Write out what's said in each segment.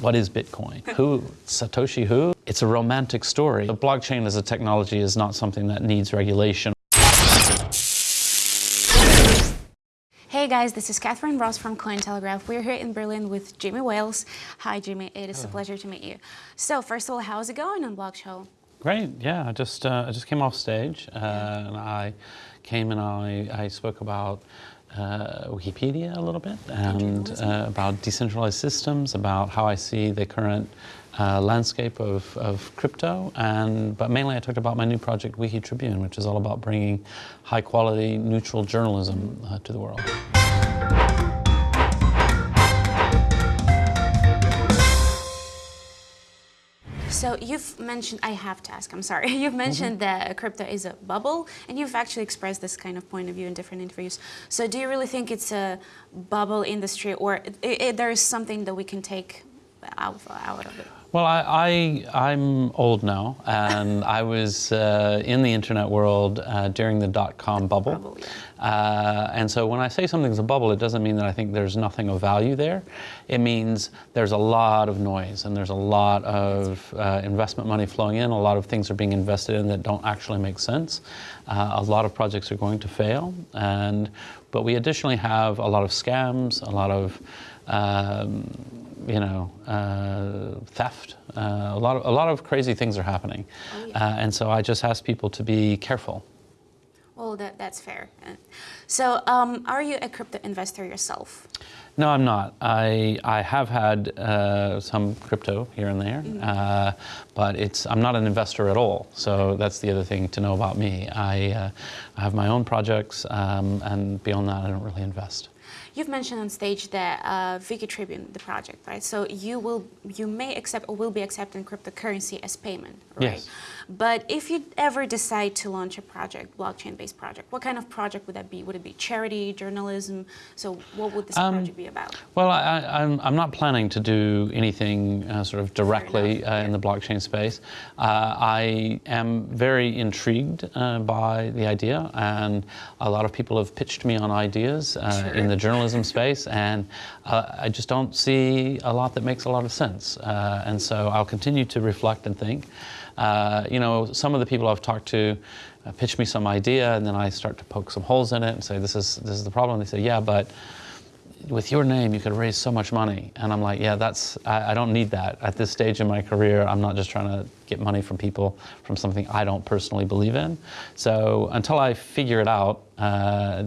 what is Bitcoin? Who, Satoshi who? It's a romantic story. The blockchain as a technology is not something that needs regulation. Hey guys, this is Catherine Ross from Cointelegraph. We're here in Berlin with Jimmy Wales. Hi Jimmy, it is Hello. a pleasure to meet you. So first of all, how's it going on Blockshow? Great, yeah, I just, uh, I just came off stage uh, and I came and I, I spoke about uh, Wikipedia a little bit and uh, about decentralized systems, about how I see the current uh, landscape of, of crypto, and but mainly I talked about my new project, Wiki Tribune, which is all about bringing high quality, neutral journalism uh, to the world. So you've mentioned, I have to ask, I'm sorry, you've mm-hmm. mentioned mm -hmm. that crypto is a bubble and you've actually expressed this kind of point of view in different interviews. So do you really think it's a bubble industry or it, it, there is something that we can take out, out of it? Well, I, I, am old now, and I was uh, in the internet world uh, during the dot-com bubble. bubble yeah. uh, and so when I say something's a bubble, it doesn't mean that I think there's nothing of value there. It means there's a lot of noise, and there's a lot of uh, investment money flowing in. A lot of things are being invested in that don't actually make sense. Uh, a lot of projects are going to fail, and but we additionally have a lot of scams, a lot of um, you know, uh, theft. Uh, a lot of a lot of crazy things are happening, oh, yeah. uh, and so I just ask people to be careful. Well, that, that's fair. Uh, so, um, are you a crypto investor yourself? No, I'm not. I I have had uh, some crypto here and there, mm -hmm. but it's I'm not an investor at all. So that's the other thing to know about me. I, I have my own projects, um, and beyond that, I don't really invest. You've mentioned on stage that uh, Wiki Tribune, the project, right? So you will, you may accept or will be accepting cryptocurrency as payment, right? Yes. But if you ever decide to launch a project, blockchain-based project, what kind of project would that be? Would it be charity, journalism? So what would this um, project be about? Well, I, am I'm, I'm not planning to do anything uh, sort of directly uh, in the blockchain space. Uh, I am very intrigued uh, by the idea, and a lot of people have pitched me on ideas uh, sure. in the journalism space, and I just don't see a lot that makes a lot of sense. and so I'll continue to reflect and think. Uh, you know, some of the people I've talked to uh, pitch me some idea and then I start to poke some holes in it and say, this is, this is the problem. They say, yeah, but with your name, you could raise so much money. And I'm like, yeah, that's, I, I, don't need that. At this stage in my career, I'm not just trying to get money from people from something I don't personally believe in. So until I figure it out, uh,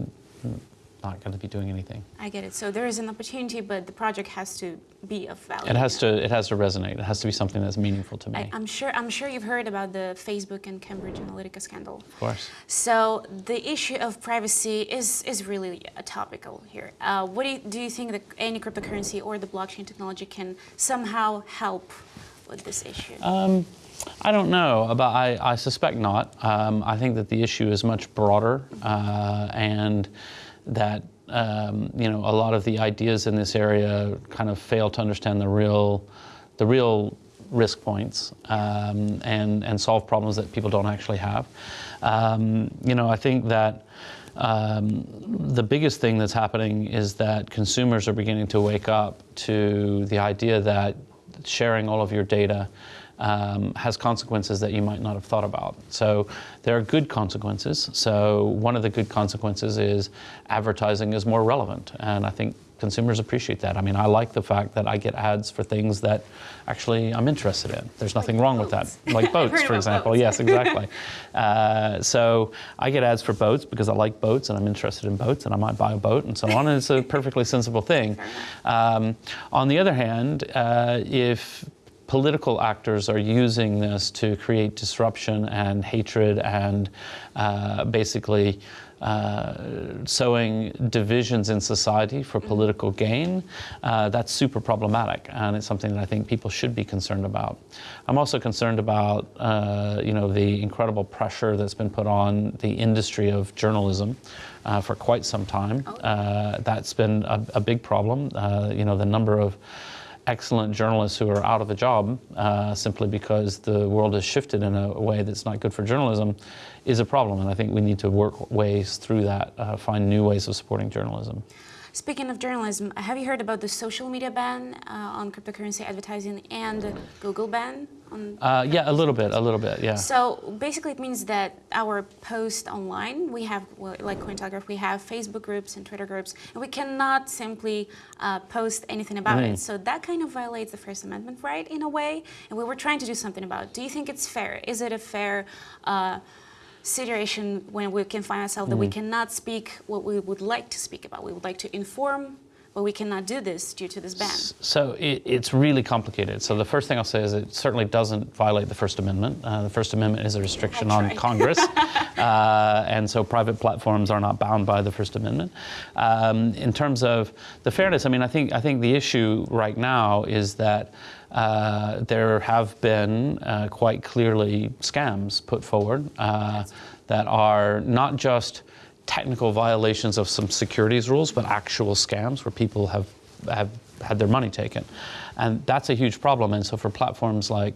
not going to be doing anything. I get it. So there is an opportunity, but the project has to be of value. It has to. It has to resonate. It has to be something that's meaningful to me. I, am sure. I'm sure you've heard about the Facebook and Cambridge Analytica scandal. Of course. So the issue of privacy is is really a topical here. Uh, what do you, do you think that any cryptocurrency or the blockchain technology can somehow help with this issue? Um, I don't know, but I, I suspect not. Um, I think that the issue is much broader uh, and that um, you know a lot of the ideas in this area kind of fail to understand the real the real risk points um, and and solve problems that people don't actually have. Um, you know, I think that. Um, the biggest thing that's happening is that consumers are beginning to wake up to the idea that sharing all of your data um, has consequences that you might not have thought about. So there are good consequences. So one of the good consequences is advertising is more relevant. And I think consumers appreciate that. I mean, I like the fact that I get ads for things that actually I'm interested in. There's nothing like wrong boats. with that. Like boats, for example. Boats. Yes, exactly. uh, so I get ads for boats because I like boats and I'm interested in boats and I might buy a boat and so on. And it's a perfectly sensible thing. Um, on the other hand, uh, if political actors are using this to create disruption and hatred and uh, basically uh, sowing divisions in society for political gain, uh, that's super problematic, and it's something that I think people should be concerned about. I'm also concerned about, uh, you know, the incredible pressure that's been put on the industry of journalism uh, for quite some time. Oh. Uh, that's been a, a big problem. Uh, you know, the number of excellent journalists who are out of a job uh, simply because the world has shifted in a way that's not good for journalism is a problem. And I think we need to work ways through that, uh, find new ways of supporting journalism. Speaking of journalism, have you heard about the social media ban uh, on cryptocurrency advertising and Google ban on? Uh, yeah, a little bit, a little bit, yeah. So basically, it means that our post online, we have well, like Cointelegraph, we have Facebook groups and Twitter groups, and we cannot simply uh, post anything about Mm. it. So that kind of violates the First Amendment right in a way, and we were trying to do something about it. Do you think it's fair? Is it a fair? Uh, situation when we can find ourselves that we cannot speak what we would like to speak about. We would like to inform, but we cannot do this due to this ban. So it, it's really complicated. So the first thing I'll say is it certainly doesn't violate the First Amendment. Uh, the First Amendment is a restriction on. Congress, uh, and so private platforms are not bound by the First Amendment. Um, in terms of the fairness, I mean, I think I think the issue right now is that. Uh, there have been uh, quite clearly scams put forward uh, that are not just technical violations of some securities rules, but actual scams where people have have had their money taken, and that's a huge problem. And so for platforms like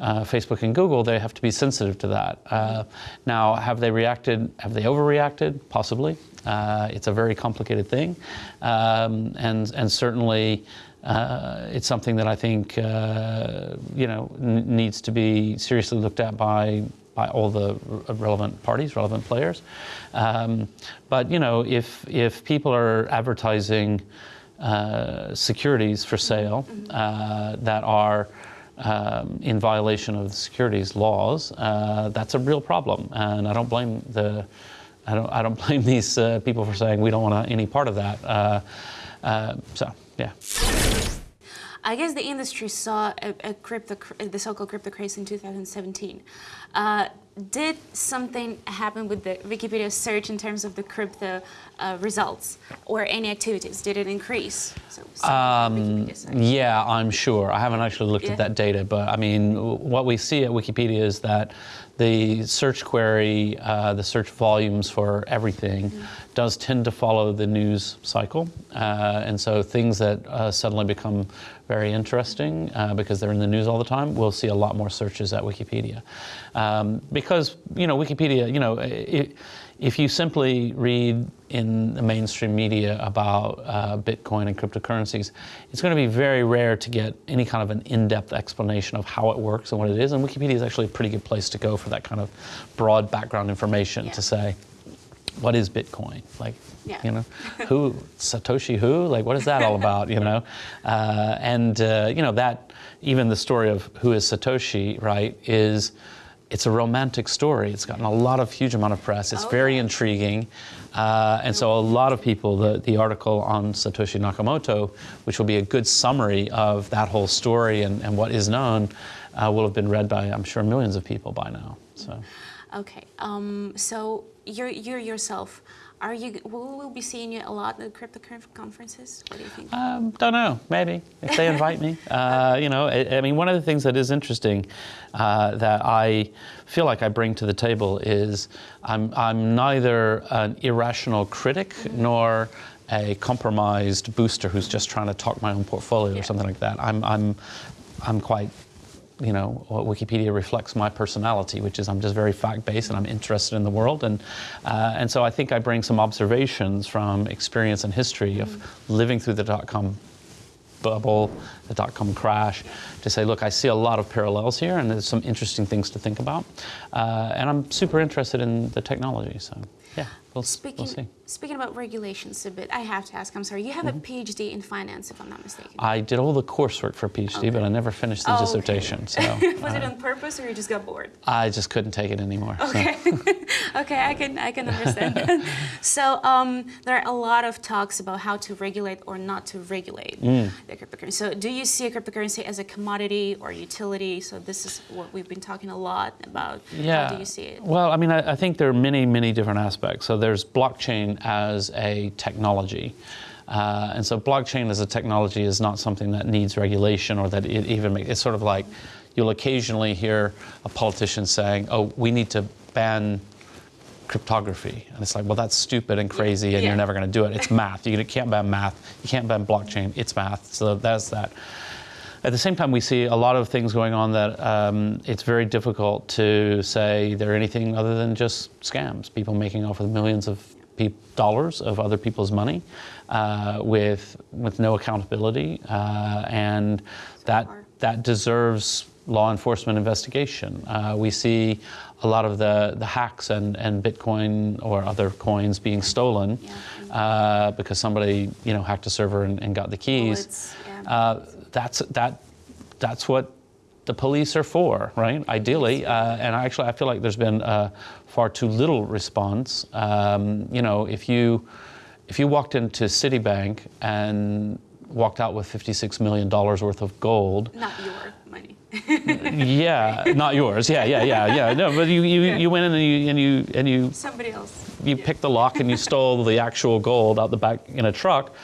uh, Facebook and Google, they have to be sensitive to that. Uh, now, have they reacted? Have they overreacted? Possibly. Uh, it's a very complicated thing, um, and and certainly. Uh, it's something that I think uh, you know needs to be seriously looked at by by all the relevant parties, relevant players. Um, but you know, if if people are advertising uh, securities for sale uh, that are um, in violation of the securities laws, uh, that's a real problem, and I don't blame the. I don't, I don't blame these uh, people for saying we don't want any part of that. Uh, uh, so, yeah. I guess the industry saw a, a crypto, the so-called crypto craze in 2017. Did something happen with the Wikipedia search in terms of the crypto uh, results or any activities? Did it increase? So, Wikipedia site. Yeah, I'm sure. I haven't actually looked Yeah. at that data, but I mean, what we see at Wikipedia is that the search query, uh, the search volumes for everything, does tend to follow the news cycle, uh, and so things that uh, suddenly become very interesting uh, because they're in the news all the time, we'll see a lot more searches at Wikipedia, um, because you know Wikipedia, you know. i if you simply read in the mainstream media about uh, Bitcoin and cryptocurrencies, it's going to be very rare to get any kind of an in-depth explanation of how it works and what it is. And Wikipedia is actually a pretty good place to go for that kind of broad background information Yeah. to say, what is Bitcoin? Like, Yeah. you know, who Satoshi who? Like, what is that all about? You know, uh, and uh, you know that even the story of who is Satoshi, right, is it's a romantic story. It's gotten a lot of huge amount of press. It's Oh, very intriguing, uh, and so a lot of people. The the article on Satoshi Nakamoto, which will be a good summary of that whole story and, and what is known, uh, will have been read by I'm sure millions of people by now. So. Okay, um, so you're, you yourself, are you, will we be seeing you a lot at crypto con- conferences? What do you think? Um, don't know. Maybe if they invite me. Uh, you know, I, I mean, one of the things that is interesting uh, that I feel like I bring to the table is I'm I'm neither an irrational critic nor a compromised booster who's just trying to talk my own portfolio Yeah. or something like that. I'm I'm I'm quite you know, what Wikipedia reflects my personality, which is I'm just very fact-based and I'm interested in the world, and uh, and so I think I bring some observations from experience and history of living through the dot-com bubble, the dot-com crash, to say, look, I see a lot of parallels here, and there's some interesting things to think about, uh, and I'm super interested in the technology, so yeah, we'll, Speaking, we'll speaking about regulations a bit, I have to ask, I'm sorry, you have Mm-hmm. a PhD in finance, if I'm not mistaken. I did all the coursework for a PhD, but I never finished the Oh, okay. dissertation, so Was it on purpose or you just got bored? I just couldn't take it anymore. so. Okay, okay, I can I can understand. that. so um, there are a lot of talks about how to regulate or not to regulate Mm. the cryptocurrency. So do you see a cryptocurrency as a commodity or utility? So this is what we've been talking a lot about. Yeah. How do you see it? Well, I mean, I, I think there are many, many different aspects. So there's blockchain as a technology. Uh, and so blockchain as a technology is not something that needs regulation or that it even makes, it's sort of like you'll occasionally hear a politician saying, oh, we need to ban cryptography. And it's like, well, that's stupid and crazy and Yeah. you're never going to do it. It's math. You can't ban math. You can't ban blockchain. It's math. So that's that. At the same time, we see a lot of things going on that um, it's very difficult to say they're anything other than just scams. People making off with millions of dollars of other people's money uh, with with no accountability, uh, and that that deserves law enforcement investigation. Uh, we see a lot of the, the hacks and, and Bitcoin or other coins being stolen uh, because somebody you know hacked a server and, and got the keys. Uh, that's that that's what the police are for, right? Ideally, uh, and actually, I feel like there's been uh, far too little response. Um, you know, if you if you walked into Citibank and walked out with 56 million dollars worth of gold, Not your money. yeah, not yours, yeah, yeah, yeah, yeah. No, but you you, you went in and you and you and you Somebody else. you picked the lock and you stole the actual gold out the back in a truck,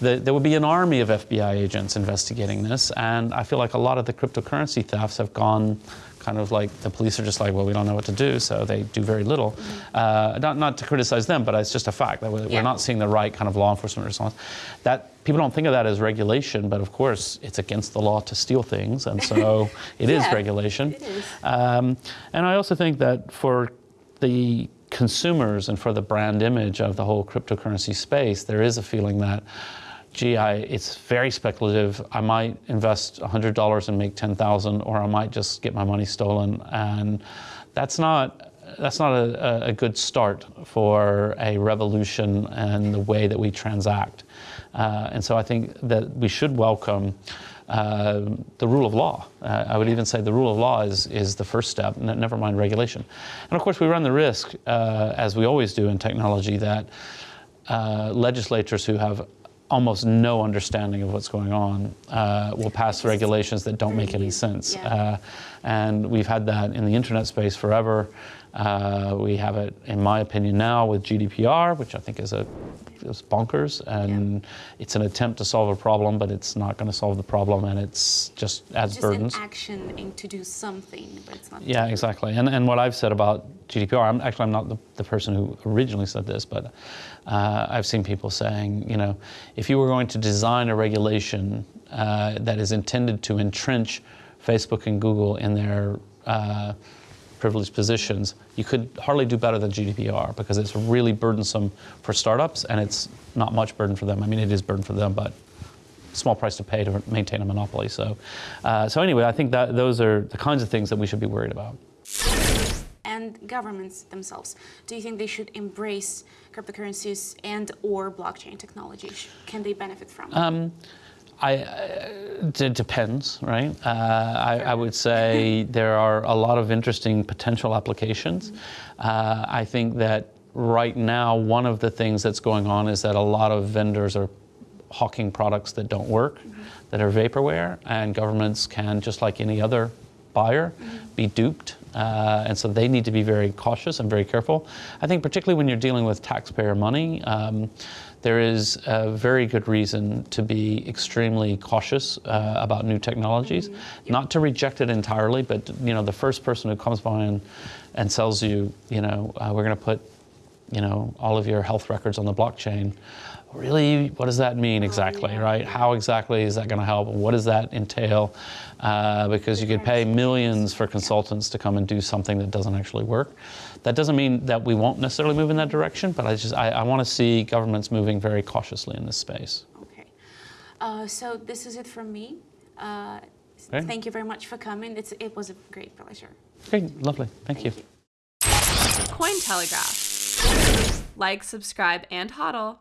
the, there would be an army of FBI agents investigating this. And I feel like a lot of the cryptocurrency thefts have gone kind of like the police are just like, well, we don't know what to do, so they do very little. Uh, not, not to criticize them, but it's just a fact that we're, Yeah. we're not seeing the right kind of law enforcement response. That people don't think of that as regulation, but of course it's against the law to steal things, and so it is Yeah, regulation. it is. Um, and I also think that for the consumers and for the brand image of the whole cryptocurrency space, there is a feeling that, gee, I, it's very speculative. I might invest $100 and make 10,000, or I might just get my money stolen, and that's not. That's not a, a- good start for a revolution and the way that we transact. Uh, and so I think that we should welcome uh, the rule of law. Uh, I would even say the rule of law is, is the first step, never mind regulation. And of course, we run the risk, uh, as we always do in technology, that uh, legislators who have almost no understanding of what's going on uh, will pass regulations that don't make any sense. Yeah. Uh, and we've had that in the internet space forever. Uh, we have it, in my opinion, now with GDPR, which I think is a is bonkers, and it's an attempt to solve a problem, but it's not going to solve the problem, and it's just adds Just burdens. an action in to do something, but it's not. Yeah, exactly. And, and what I've said about GDPR, I'm actually I'm not the, the person who originally said this, but uh, I've seen people saying, you know, if you were going to design a regulation uh, that is intended to entrench Facebook and Google in their uh, privileged positions, you could hardly do better than GDPR because it's really burdensome for startups and it's not much burden for them. I mean, it is burden for them, but small price to pay to maintain a monopoly. So, uh, so anyway, I think that those are the kinds of things that we should be worried about. And governments themselves, do you think they should embrace cryptocurrencies and or blockchain technology? Can they benefit from? it? I, uh, it depends, right? Uh, I, I would say there are a lot of interesting potential applications. Uh, I think that right now, one of the things that's going on is that a lot of vendors are hawking products that don't work, that are vaporware, and governments can, just like any other buyer, be duped. Uh, and so they need to be very cautious and very careful. I think, particularly when you're dealing with taxpayer money, um, there is a very good reason to be extremely cautious uh, about new technologies. Not to reject it entirely, but you know, the first person who comes by and, and sells you, you know, uh, we're going to put, you know, all of your health records on the blockchain. Really, what does that mean exactly, right? How exactly is that going to help? What does that entail? Uh, because you could pay millions for consultants to come and do something that doesn't actually work. That doesn't mean that we won't necessarily move in that direction, but I just I, I want to see governments moving very cautiously in this space. Okay. Uh, so this is it from me. Uh, Okay. Thank you very much for coming. It's, it was a great pleasure. Great, lovely, thank, you. you. Cointelegraph. Like, subscribe, and hodl.